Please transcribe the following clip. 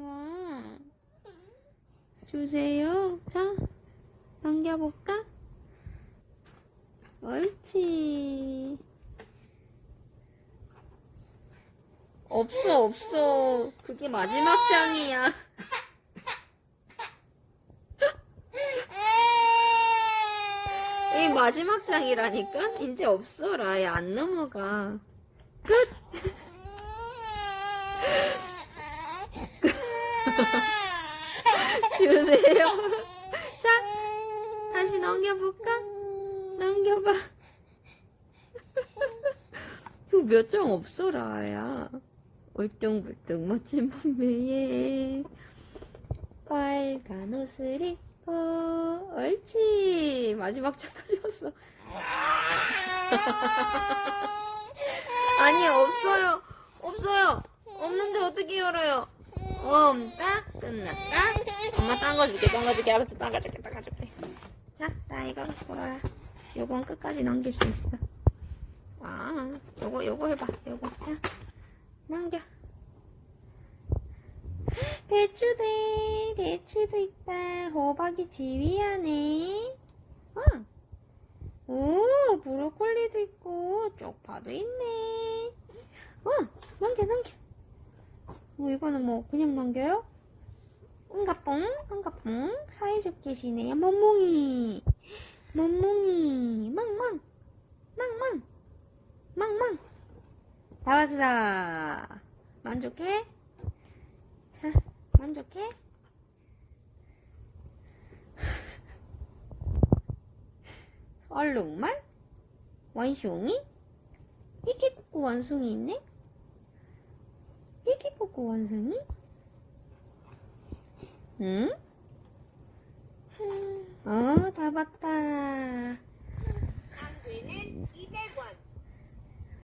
와. 주세요. 자, 넘겨볼까? 옳지. 없어, 없어. 그게 마지막 장이야. 이 마지막 장이라니까? 이제 없어라. 얘안 넘어가. 끝! 주세요. 자, 다시 넘겨볼까? 넘겨봐. 이거 몇장 없어 라, 야. 울뚱불뚱 멋진 몸매에 빨간 옷을 입고 옳지 마지막 장까지 왔어 아니 없어요 없어요 없는데 어떻게 열어요 없다 끝났다 엄마 딴 거 줄게. 딴 거 줄게. 알았어 딴거 줄게. 딴거 줄게. 자 라이가 갖고 와라. 요건 끝까지 넘길 수 있어. 아 요거 요거 해봐. 요거. 자 넘겨. 배추대 배추도 있다. 호박이 안에 어. 오 브로콜리도 있고 쪽파도 있네. 어 넘겨 넘겨. 뭐 이거는 뭐 그냥 넘겨요? 응가뽕 응가뽕 사이좋게 지내요 멍멍이 멍멍이 망망 망망 망망 다 왔어 만족해? 자 만족해? 얼룩말? 원숭이? 끼끼꾸꾸 원숭이 있네? 끼끼꾸꾸 원숭이? 응? 어, 다 봤다.